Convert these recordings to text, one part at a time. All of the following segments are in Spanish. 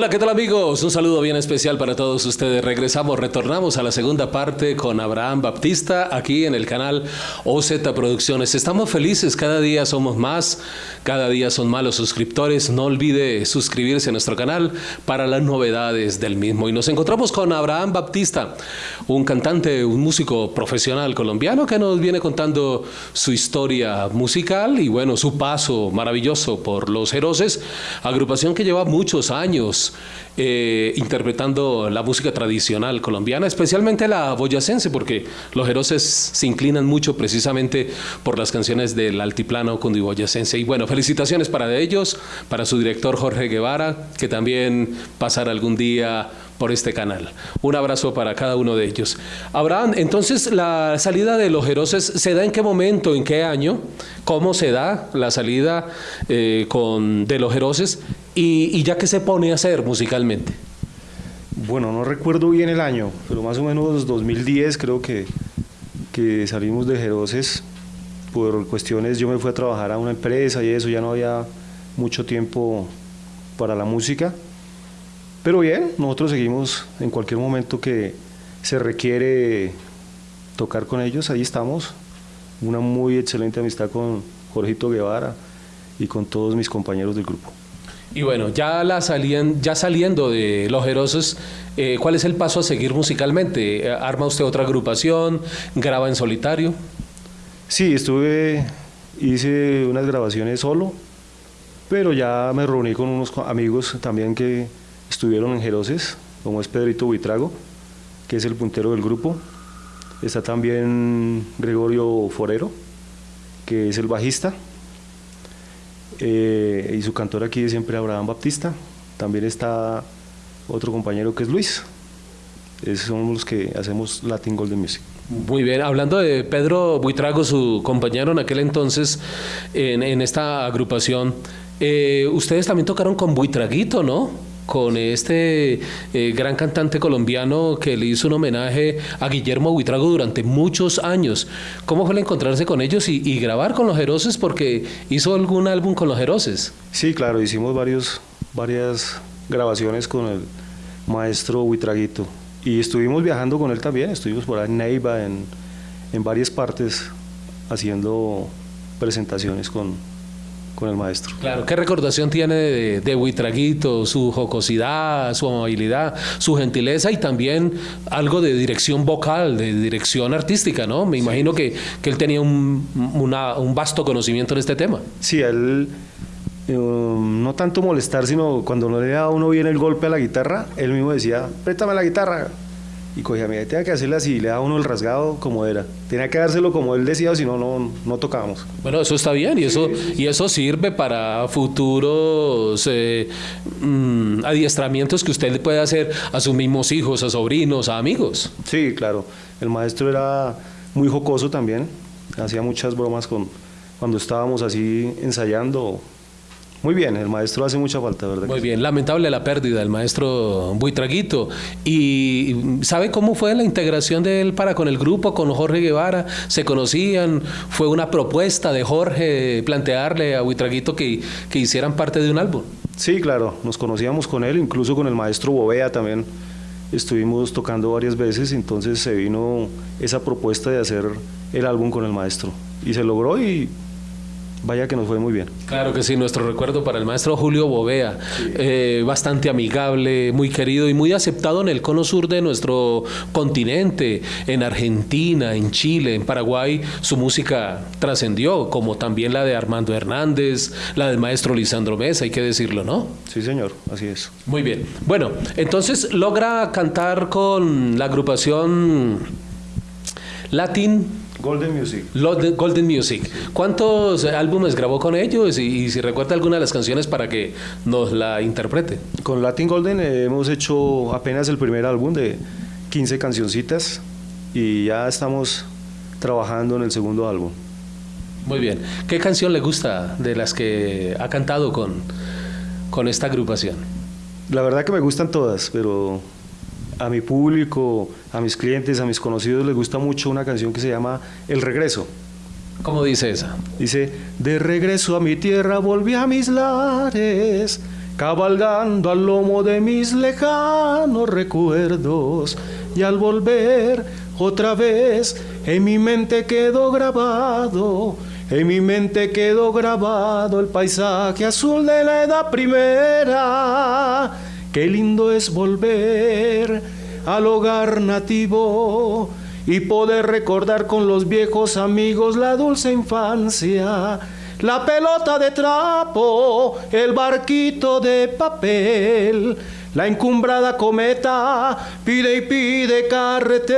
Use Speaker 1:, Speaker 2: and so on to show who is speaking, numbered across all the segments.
Speaker 1: Hola, ¿qué tal amigos? Un saludo bien especial para todos ustedes. Regresamos, retornamos a la segunda parte con Abraham Baptista aquí en el canal OZ Producciones. Estamos felices, cada día somos más, cada día son más los suscriptores. No olvide suscribirse a nuestro canal para las novedades del mismo. Y nos encontramos con Abraham Baptista, un cantante, un músico profesional colombiano que nos viene contando su historia musical y bueno, su paso maravilloso por Los Heroses, agrupación que lleva muchos años eh, interpretando la música tradicional colombiana, especialmente la boyacense, porque los heroses se inclinan mucho precisamente por las canciones del altiplano cundiboyacense. Y bueno, felicitaciones para ellos, para su director Jorge Guevara, que también pasará algún día por este canal. Un abrazo para cada uno de ellos. Abraham, entonces la salida de los Heroses se da en qué momento, en qué año, cómo se da la salida eh, con, de los Heroses y, ya que se pone a hacer musicalmente.
Speaker 2: Bueno, no recuerdo bien el año, pero más o menos 2010 creo que, que salimos de Jeroses por cuestiones, yo me fui a trabajar a una empresa y eso, ya no había mucho tiempo para la música pero bien, nosotros seguimos en cualquier momento que se requiere tocar con ellos, ahí estamos. Una muy excelente amistad con Jorgito Guevara y con todos mis compañeros del grupo.
Speaker 1: Y bueno, ya, la salían, ya saliendo de Los Herosos, eh, ¿cuál es el paso a seguir musicalmente? Eh, ¿Arma usted otra agrupación? ¿Graba en solitario?
Speaker 2: Sí, estuve, hice unas grabaciones solo, pero ya me reuní con unos amigos también que estuvieron en Jeroses, como es Pedrito Buitrago, que es el puntero del grupo. Está también Gregorio Forero, que es el bajista. Eh, y su cantor aquí es siempre Abraham Baptista. También está otro compañero que es Luis. Esos son los que hacemos Latin Golden Music.
Speaker 1: Muy bien, hablando de Pedro Buitrago, su compañero en aquel entonces en, esta agrupación, eh, ustedes también tocaron con Buitraguito, ¿no? Con este eh, gran cantante colombiano que le hizo un homenaje a Guillermo Buitrago durante muchos años. ¿Cómo fue el encontrarse con ellos y, grabar con los Heroses? Porque hizo algún álbum con los Heroses.
Speaker 2: Sí, claro, hicimos varios, varias grabaciones con el maestro Buitraguito. Y estuvimos viajando con él también, estuvimos por ahí en Neiva, en, en varias partes, haciendo presentaciones con, con el maestro.
Speaker 1: Claro, ¿qué recordación tiene de, de Buitraguito, su jocosidad, su amabilidad, su gentileza y también algo de dirección vocal, de dirección artística, ¿no? Me imagino que, que, él tenía un, un, vasto conocimiento en este tema.
Speaker 2: Sí, él um, no tanto molestar, sino cuando no le daba uno bien el golpe a la guitarra, él mismo decía, préstame la guitarra, y cogía, mira, tenía que hacerle así, le daba uno el rasgado como era. Tenía que dárselo como él decía, si no, no, no tocábamos.
Speaker 1: Bueno, eso está bien y eso, y eso sirve para futuros eh, mm, adiestramientos que usted le puede hacer a sus mismos hijos, a sobrinos, a amigos.
Speaker 2: Sí, claro. El maestro era muy jocoso también, hacía muchas bromas con, cuando estábamos así ensayando muy bien, el maestro hace mucha falta, ¿verdad?
Speaker 1: Muy bien, lamentable la pérdida del maestro Buitraguito. ¿Y sabe cómo fue la integración de él para con el grupo, con Jorge Guevara? ¿Se conocían? ¿Fue una propuesta de Jorge plantearle a Buitraguito que, que hicieran parte de un álbum?
Speaker 2: Sí, claro, nos conocíamos con él, incluso con el maestro Bovea también estuvimos tocando varias veces, entonces se vino esa propuesta de hacer el álbum con el maestro. Y se logró y vaya que nos fue muy bien.
Speaker 1: Claro que sí, nuestro recuerdo para el maestro Julio Bovea, eh, bastante amigable, muy querido y muy aceptado en el cono sur de nuestro continente, en Argentina, en Chile, en Paraguay, su música trascendió, como también la de Armando Hernández, la del maestro Lisandro Mesa, hay que decirlo, ¿no?
Speaker 2: Sí, señor, así es.
Speaker 1: Muy bien. Bueno, entonces logra cantar con la agrupación Latin
Speaker 2: Golden Music.
Speaker 1: Golden Music. ¿Cuántos álbumes grabó con ellos? Y, si recuerda alguna de las canciones para que nos la interprete.
Speaker 2: Con Latin Golden hemos hecho apenas el primer álbum de 15 cancioncitas y ya estamos trabajando en el segundo álbum.
Speaker 1: Muy bien. ¿Qué canción le gusta de las que ha cantado con, con esta agrupación?
Speaker 2: La verdad que me gustan todas, pero a mi público, a mis clientes, a mis conocidos les gusta mucho una canción que se llama El Regreso.
Speaker 1: ¿Cómo dice esa?
Speaker 2: Dice, de regreso a mi tierra volví a mis lares, cabalgando al lomo de mis lejanos recuerdos y al volver otra vez en mi mente quedó grabado, en mi mente quedó grabado el paisaje azul de la edad primera. Qué lindo es volver al hogar nativo y poder recordar con los viejos amigos la dulce infancia la pelota de trapo, el barquito de papel, la encumbrada cometa pide y pide carretel.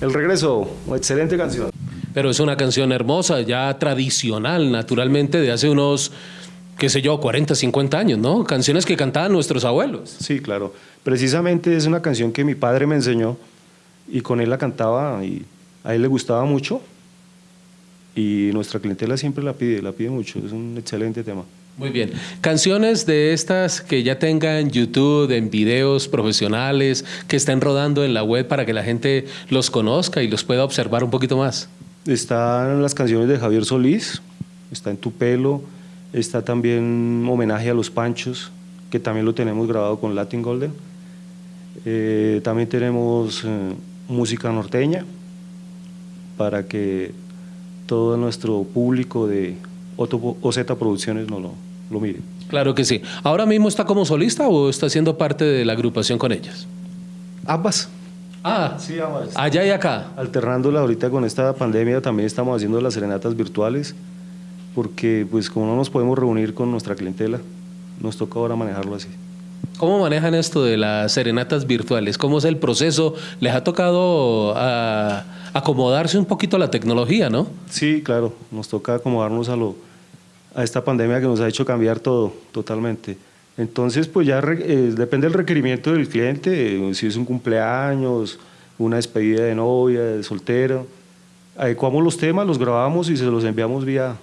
Speaker 2: El regreso, excelente canción.
Speaker 1: Pero es una canción hermosa, ya tradicional, naturalmente, de hace unos, qué sé yo, 40, 50 años, ¿no? Canciones que cantaban nuestros abuelos.
Speaker 2: Sí, claro. Precisamente es una canción que mi padre me enseñó y con él la cantaba y a él le gustaba mucho y nuestra clientela siempre la pide, la pide mucho, es un excelente tema.
Speaker 1: Muy bien. Canciones de estas que ya tengan YouTube, en videos profesionales, que estén rodando en la web para que la gente los conozca y los pueda observar un poquito más.
Speaker 2: Están las canciones de Javier Solís, está en Tu Pelo, está también Homenaje a los Panchos, que también lo tenemos grabado con Latin Golden. Eh, también tenemos eh, música norteña para que todo nuestro público de OZ Producciones no lo, lo mire.
Speaker 1: Claro que sí. ¿Ahora mismo está como solista o está siendo parte de la agrupación con ellas?
Speaker 2: Ambas.
Speaker 1: Ah, sí, ambas. Allá y acá.
Speaker 2: Alternándola ahorita con esta pandemia también estamos haciendo las serenatas virtuales porque pues como no nos podemos reunir con nuestra clientela, nos toca ahora manejarlo así.
Speaker 1: ¿Cómo manejan esto de las serenatas virtuales? ¿Cómo es el proceso? ¿Les ha tocado ah, acomodarse un poquito a la tecnología, no?
Speaker 2: Sí, claro, nos toca acomodarnos a, lo, a esta pandemia que nos ha hecho cambiar todo totalmente. Entonces, pues ya eh, depende del requerimiento del cliente, eh, si es un cumpleaños, una despedida de novia, de soltero. Adecuamos los temas, los grabamos y se los enviamos vía,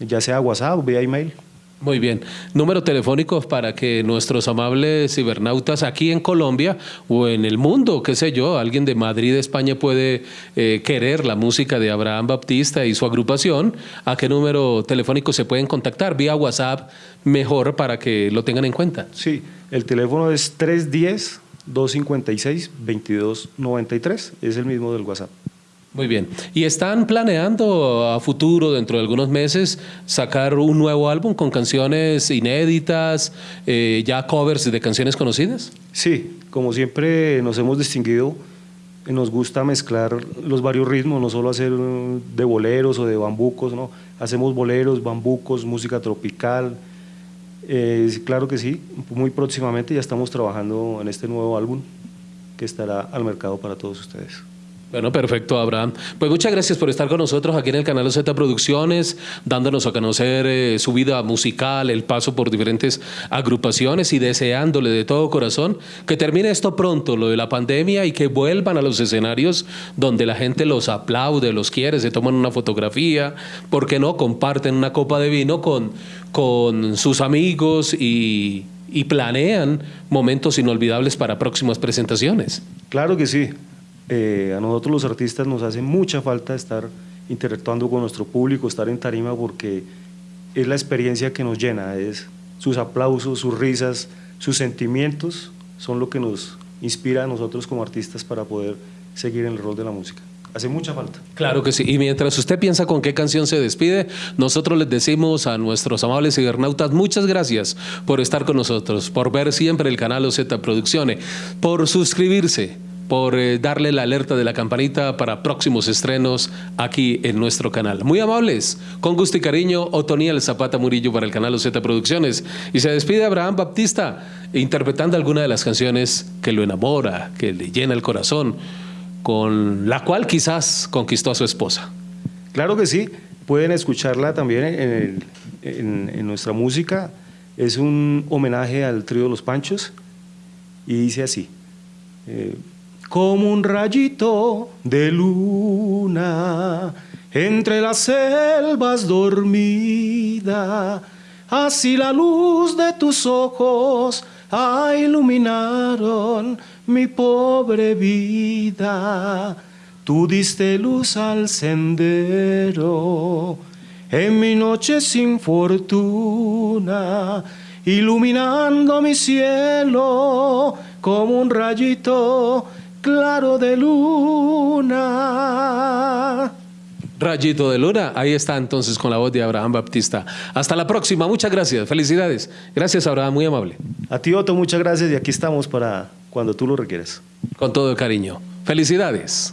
Speaker 2: ya sea WhatsApp o vía email.
Speaker 1: Muy bien. Número telefónico para que nuestros amables cibernautas aquí en Colombia o en el mundo, qué sé yo, alguien de Madrid, España puede eh, querer la música de Abraham Baptista y su agrupación. ¿A qué número telefónico se pueden contactar? Vía WhatsApp, mejor para que lo tengan en cuenta.
Speaker 2: Sí, el teléfono es 310 256 2293, es el mismo del WhatsApp.
Speaker 1: Muy bien. ¿Y están planeando a futuro, dentro de algunos meses, sacar un nuevo álbum con canciones inéditas, eh, ya covers de canciones conocidas?
Speaker 2: Sí, como siempre nos hemos distinguido, nos gusta mezclar los varios ritmos, no solo hacer de boleros o de bambucos, ¿no? Hacemos boleros, bambucos, música tropical. Eh, claro que sí, muy próximamente ya estamos trabajando en este nuevo álbum que estará al mercado para todos ustedes.
Speaker 1: Bueno, perfecto, Abraham. Pues muchas gracias por estar con nosotros aquí en el canal Z Producciones, dándonos a conocer eh, su vida musical, el paso por diferentes agrupaciones y deseándole de todo corazón que termine esto pronto, lo de la pandemia, y que vuelvan a los escenarios donde la gente los aplaude, los quiere, se toman una fotografía, ¿por qué no? Comparten una copa de vino con, con sus amigos y, y planean momentos inolvidables para próximas presentaciones.
Speaker 2: Claro que sí. Eh, a nosotros los artistas nos hace mucha falta estar interactuando con nuestro público, estar en tarima porque es la experiencia que nos llena, es sus aplausos, sus risas, sus sentimientos son lo que nos inspira a nosotros como artistas para poder seguir en el rol de la música. Hace mucha falta.
Speaker 1: Claro que sí. Y mientras usted piensa con qué canción se despide, nosotros les decimos a nuestros amables cibernautas muchas gracias por estar con nosotros, por ver siempre el canal OZ Producciones, por suscribirse por eh, darle la alerta de la campanita para próximos estrenos aquí en nuestro canal. Muy amables, con gusto y cariño, Otoniel Zapata Murillo para el canal OZ Producciones. Y se despide Abraham Baptista interpretando alguna de las canciones que lo enamora, que le llena el corazón, con la cual quizás conquistó a su esposa.
Speaker 2: Claro que sí, pueden escucharla también en, nuestra música. Es un homenaje al trío Los Panchos y dice así. Eh, como un rayito de luna entre las selvas dormida. Así la luz de tus ojos iluminaron mi pobre vida. Tú diste luz al sendero en mi noche sin fortuna, iluminando mi cielo como un rayito claro de luna.
Speaker 1: Rayito de Luna, ahí está entonces con la voz de Abraham Baptista. Hasta la próxima, muchas gracias, felicidades. Gracias Abraham, muy amable.
Speaker 2: A ti Otto, muchas gracias y aquí estamos para cuando tú lo requieres.
Speaker 1: Con todo el cariño. Felicidades.